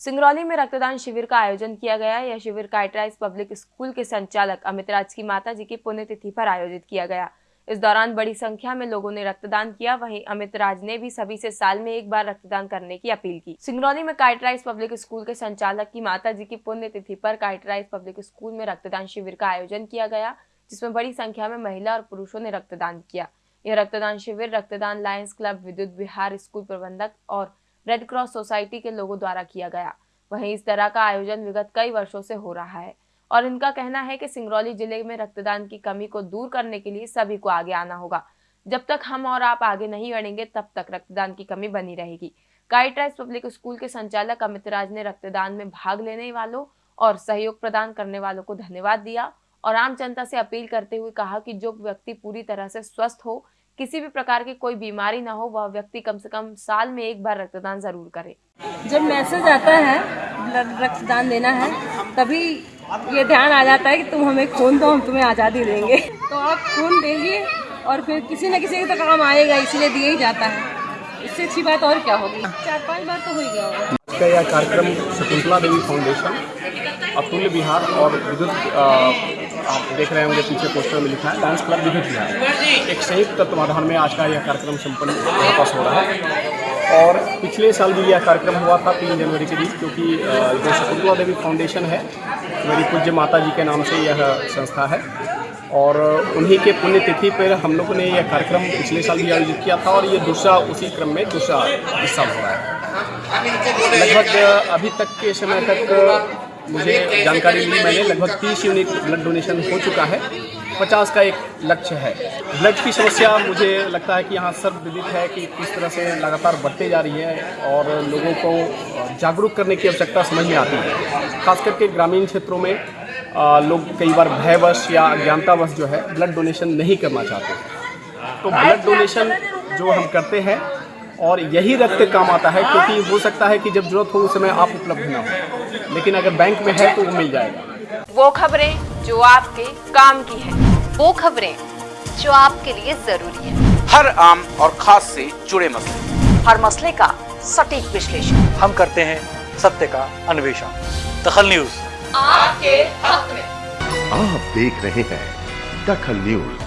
सिंगरौली में रक्तदान शिविर का आयोजन किया गया। यह शिविर काइटराइज पब्लिक स्कूल के संचालक अमित राज की माता जी की पुण्यतिथि पर आयोजित किया गया। इस दौरान बड़ी संख्या में लोगों ने रक्तदान किया। वहीं अमित राज ने भी सभी से साल में एक बार रक्तदान करने की अपील की। सिंगरौली में काइटराइज पब्लिक स्कूल के संचालक की माता जी की पुण्यतिथि पर काइटराइज पब्लिक स्कूल में रक्तदान शिविर का आयोजन किया गया, जिसमें बड़ी संख्या में महिला और पुरुषों ने रक्तदान किया। यह रक्तदान शिविर रक्तदान लायंस क्लब, विद्युत विहार स्कूल प्रबंधक और रेड क्रॉस सोसाइटी के लोगों द्वारा किया गया। वहीं इस तरह का आयोजन विगत कई वर्षों से हो रहा है और इनका कहना है कि सिंगरौली ज़िले में रक्तदान की कमी को दूर करने के लिए सभी को आगे आना होगा। जब तक हम और आप आगे नहीं बढ़ेंगे, तब तक रक्तदान की कमी बनी रहेगी। गाइडराइज पब्लिक स्कूल के संचालक अमित राज ने रक्तदान में भाग लेने वालों और सहयोग प्रदान करने वालों को धन्यवाद दिया और आम जनता से अपील करते हुए कहा कि जो व्यक्ति पूरी तरह से स्वस्थ हो किसी भी प्रकार की कोई बीमारी ना हो वह व्यक्ति कम से कम साल में एक बार रक्तदान ज़रूर करे। जब मैसेज आता है ब्लड रक्तदान देना है तभी ये ध्यान आ जाता है कि तुम हमें खून दो हम तुम्हें आज़ादी देंगे। तो आप खून देंगे और फिर किसी न किसी के तो काम आएगा इसीलिए दिया ही जाता है। इससे अच्छी बात और क्या होगी? चार पाँच बार तो हो ही गया होगा। का यह कार्यक्रम शकुंतला देवी फाउंडेशन अतुल्य बिहार और विद्युत आप देख रहे होंगे, पीछे पोस्टर में लिखा है डांस क्लब विद्युत बिहार एक संयुक्त तत्वाधान में आज का यह कार्यक्रम संपन्न वापस हो रहा है। और पिछले साल भी यह कार्यक्रम हुआ था तीन जनवरी के दिन क्योंकि जो शकुंतला देवी फाउंडेशन है, मेरी पूज्य माता जी के नाम से यह संस्था है। और उन्हीं के पुण्यतिथि पर हम लोगों ने यह कार्यक्रम पिछले साल भी आयोजित किया था और ये दूसरा उसी क्रम में दूसरा हिस्सा हो रहा है। लगभग अभी तक के समय तक मुझे जानकारी मिली मैंने लगभग तीस यूनिट ब्लड डोनेशन हो चुका है। पचास का एक लक्ष्य है। ब्लड की समस्या मुझे लगता है कि यहाँ सब विदित है कि किस तरह से लगातार बढ़ते जा रही है और लोगों को जागरूक करने की आवश्यकता समझ में आती है। खास करके ग्रामीण क्षेत्रों में लोग कई बार भयवश या अज्ञानतावश जो है ब्लड डोनेशन नहीं करना चाहते। तो ब्लड डोनेशन जो हम करते हैं और यही रक्त काम आता है क्योंकि हो सकता है कि जब ज़रूरत हो उस समय आप उपलब्ध ना हो। लेकिन अगर बैंक में है तो वो मिल जाएगा। वो खबरें जो आपके काम की है वो खबरें जो आपके लिए ज़रूरी है। हर आम और खास से जुड़े मसले। हर मसले का सटीक विश्लेषण। हम करते हैं सत्य का अन्वेषण। दखल न्यूज़। आपके हक में। आप देख रहे हैं दखल न्यूज़।